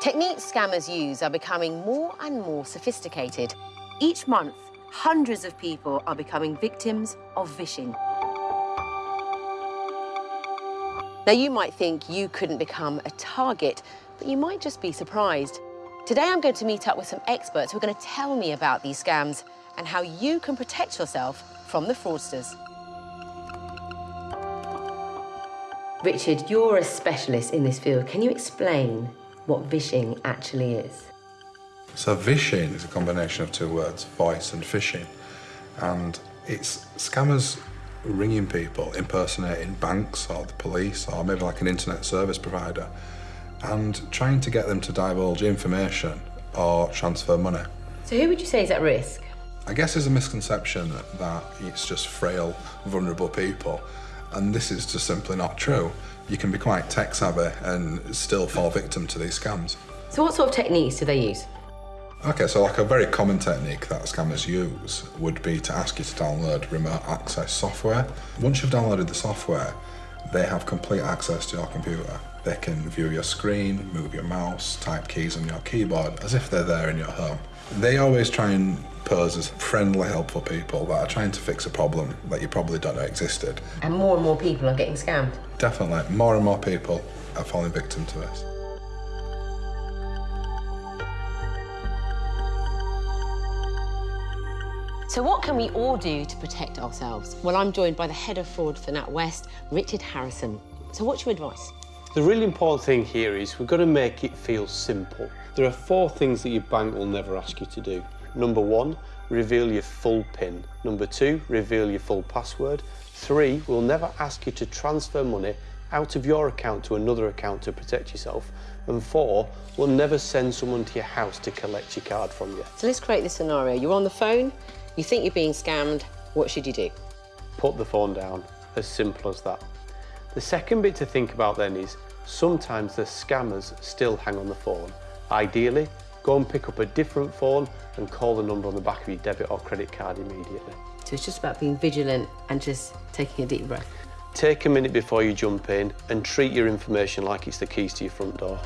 techniques scammers use are becoming more and more sophisticated. Each month, hundreds of people are becoming victims of vishing. Now, you might think you couldn't become a target, but you might just be surprised. Today, I'm going to meet up with some experts who are going to tell me about these scams and how you can protect yourself from the fraudsters. Richard, you're a specialist in this field. Can you explain what vishing actually is? So vishing is a combination of two words, vice and phishing. And it's scammers ringing people, impersonating banks or the police or maybe like an internet service provider and trying to get them to divulge information or transfer money. So who would you say is at risk? I guess there's a misconception that it's just frail, vulnerable people and this is just simply not true. You can be quite tech savvy and still fall victim to these scams. So what sort of techniques do they use? Okay, so like a very common technique that scammers use would be to ask you to download remote access software. Once you've downloaded the software, they have complete access to your computer. They can view your screen, move your mouse, type keys on your keyboard as if they're there in your home. They always try and pose as friendly, helpful people that are trying to fix a problem that you probably don't know existed. And more and more people are getting scammed. Definitely, more and more people are falling victim to this. So what can we all do to protect ourselves? Well, I'm joined by the head of fraud for NatWest, Richard Harrison. So what's your advice? The really important thing here is we've got to make it feel simple. There are four things that your bank will never ask you to do. Number one, reveal your full PIN. Number two, reveal your full password. Three, we'll never ask you to transfer money out of your account to another account to protect yourself. And four, we'll never send someone to your house to collect your card from you. So let's create this scenario. You're on the phone, you think you're being scammed, what should you do? Put the phone down, as simple as that. The second bit to think about then is sometimes the scammers still hang on the phone. Ideally, go and pick up a different phone and call the number on the back of your debit or credit card immediately. So it's just about being vigilant and just taking a deep breath. Take a minute before you jump in and treat your information like it's the keys to your front door.